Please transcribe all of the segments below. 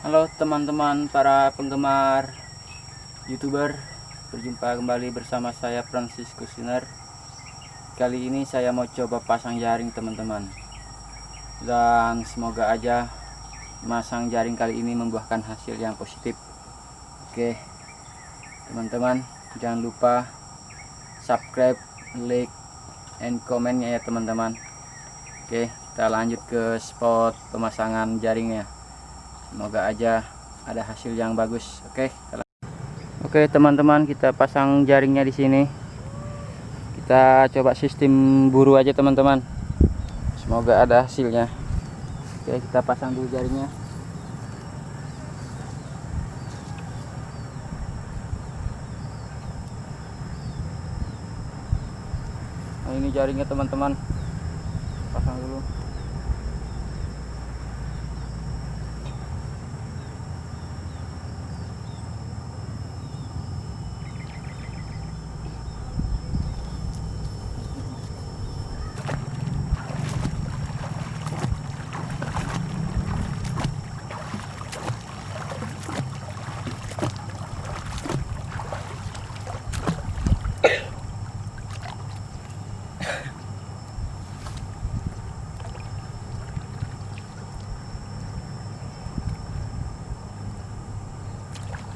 Halo teman-teman para penggemar youtuber. Berjumpa kembali bersama saya Francis Kusiner Kali ini saya mau coba pasang jaring teman-teman. Dan semoga aja Masang jaring kali ini membuahkan hasil yang positif. Oke Teman-teman Jangan lupa Subscribe, like, and komennya ya teman-teman. Oke kita lanjut ke spot pemasangan jaringnya semoga aja ada hasil yang bagus oke? Oke teman-teman kita pasang jaringnya di sini. Kita coba sistem buru aja teman-teman. Semoga ada hasilnya. Oke kita pasang dulu jaringnya. Nah ini jaringnya teman-teman. Pasang dulu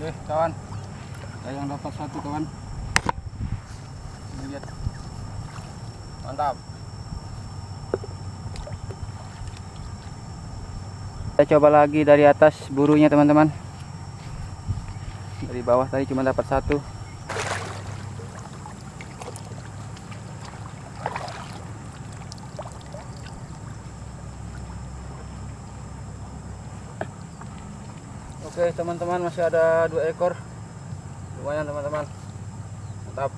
Oke kawan. Saya yang dapat satu kawan. Lihat. Mantap. Kita coba lagi dari atas burunya teman-teman. Dari bawah tadi cuma dapat satu Oke teman-teman masih ada dua ekor. Lumayan teman-teman. Mantap.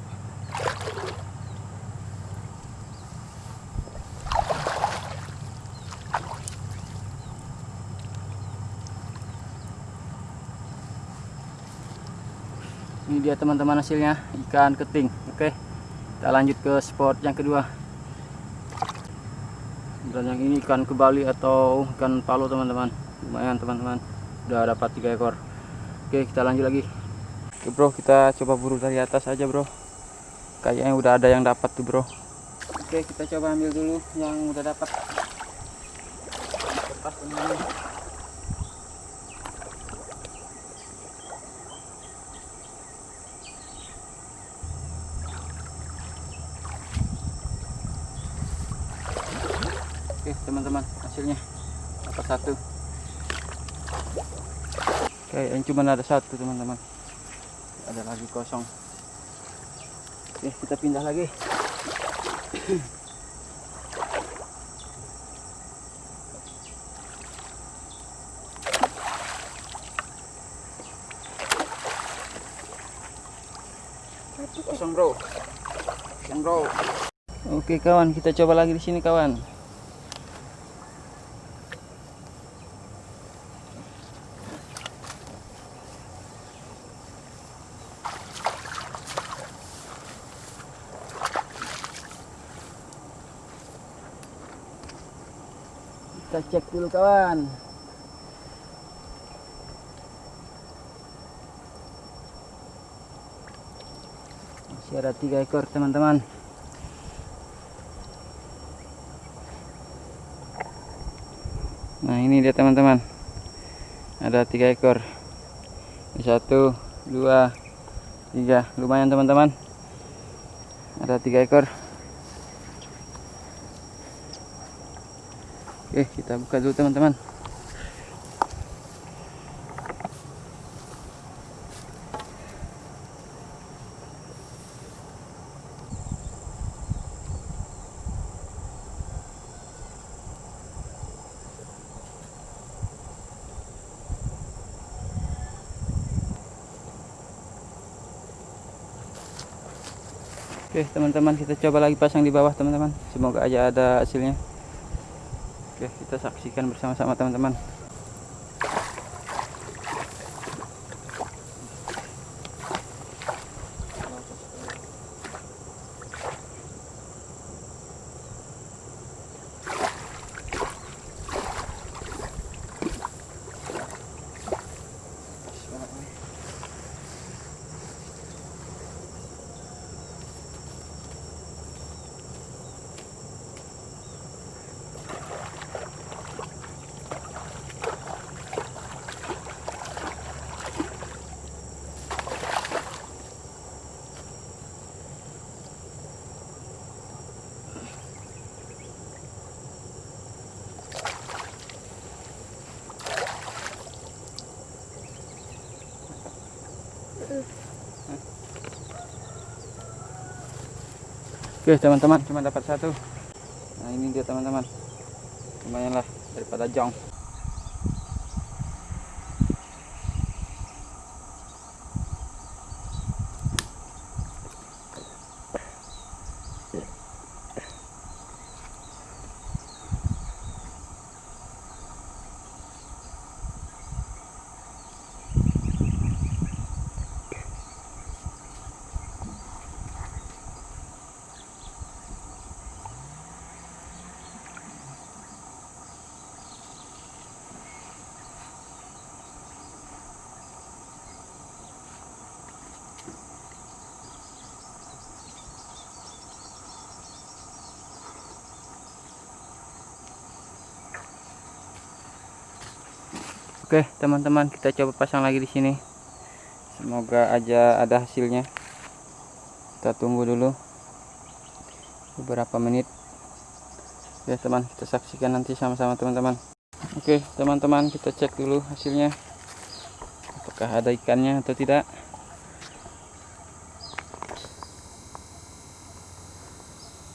Ini dia teman-teman hasilnya. Ikan keting. Oke kita lanjut ke spot yang kedua. Dan yang ini ikan kebali atau ikan palu teman-teman. Lumayan teman-teman udah dapat tiga ekor. Oke kita lanjut lagi. Oke bro kita coba buru dari atas aja bro. Kayaknya udah ada yang dapat tuh bro. Oke kita coba ambil dulu yang udah dapat. Teman oke teman-teman hasilnya dapat satu Oke, yang cuma ada satu teman-teman. Ada lagi kosong. Oke, kita pindah lagi. Kosong bro. Kosong bro. Oke kawan, kita coba lagi di sini kawan. Kita cek dulu kawan. Masih ada tiga ekor teman-teman. Nah ini dia teman-teman. Ada tiga ekor. Satu dua tiga. Lumayan teman-teman. Ada tiga ekor Oke, kita buka dulu teman-teman. Oke, teman-teman, kita coba lagi pasang di bawah, teman-teman. Semoga aja ada hasilnya. Oke, kita saksikan bersama-sama teman-teman. Oke teman-teman cuma dapat satu. Nah ini dia teman-teman. Lumayan lah daripada jong. Oke, teman-teman, kita coba pasang lagi di sini. Semoga aja ada hasilnya. Kita tunggu dulu beberapa menit. Ya, teman, kita saksikan nanti sama-sama teman-teman. Oke, teman-teman, kita cek dulu hasilnya. Apakah ada ikannya atau tidak?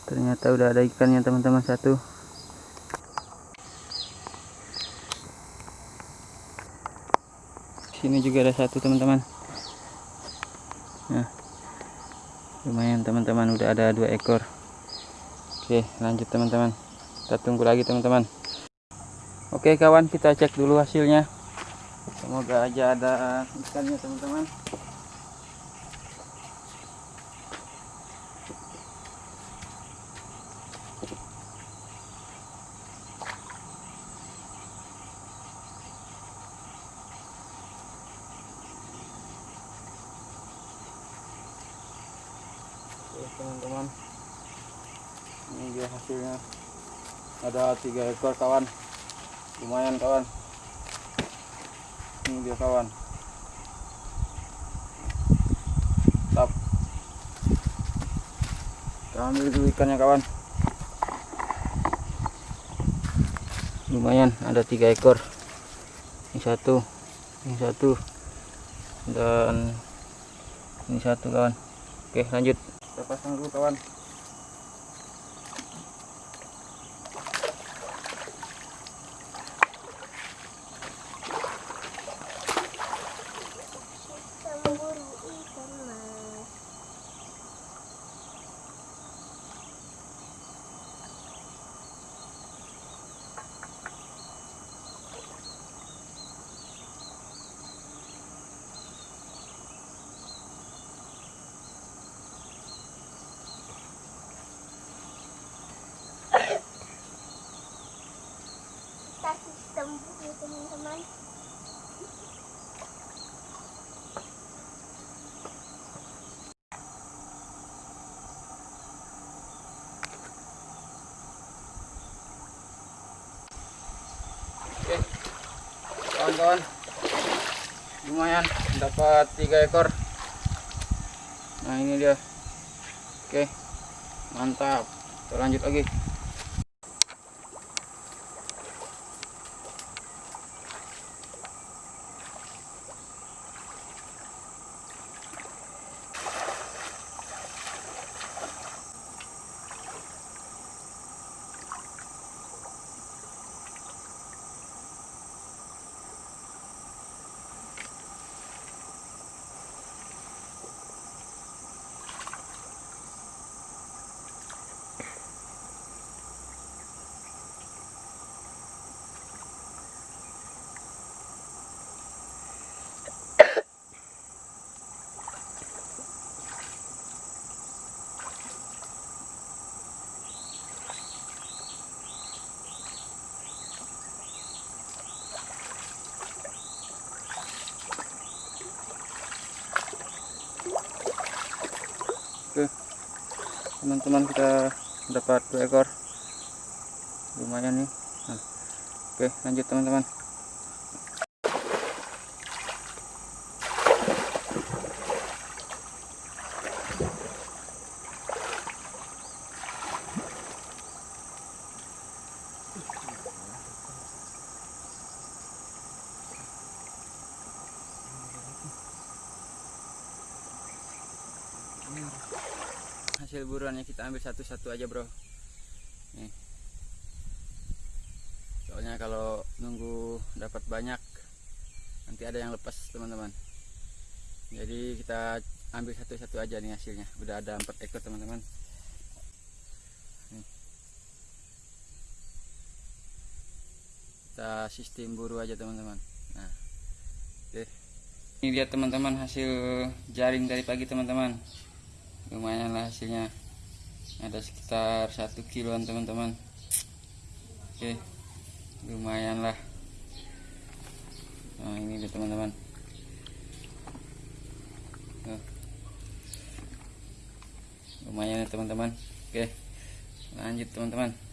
Ternyata udah ada ikannya, teman-teman, satu. Sini juga ada satu teman-teman. Nah lumayan teman-teman. Udah ada dua ekor. Oke lanjut teman-teman. Kita tunggu lagi teman-teman. Oke kawan kita cek dulu hasilnya. Semoga aja ada ikannya teman-teman teman-teman. Ini dia hasilnya. Ada tiga ekor kawan. Lumayan kawan. Ini dia kawan. Tap. kita ambil dulu ikannya kawan. Lumayan ada tiga ekor. Ini satu ini satu dan ini satu kawan. Oke lanjut pasang dulu kawan kawan-kawan, lumayan dapat tiga ekor. Nah ini dia. Oke, mantap. Kita lanjut lagi. Teman-teman kita dapat dua ekor. Lumayan nih. Nah, oke, lanjut teman-teman. Hasil buruannya kita ambil satu-satu aja bro. Nih. Soalnya kalau nunggu dapat banyak nanti ada yang lepas teman-teman. Jadi kita ambil satu-satu aja nih hasilnya. Udah ada empat ekor teman-teman. Kita sistem buru aja teman-teman. Nah oke. Ini lihat teman-teman hasil jaring dari pagi teman-teman lumayan lah hasilnya. Ada sekitar satu kiloan teman-teman. Oke lumayan lah. Nah ini dia teman-teman. Lumayan ya teman-teman. Oke lanjut teman-teman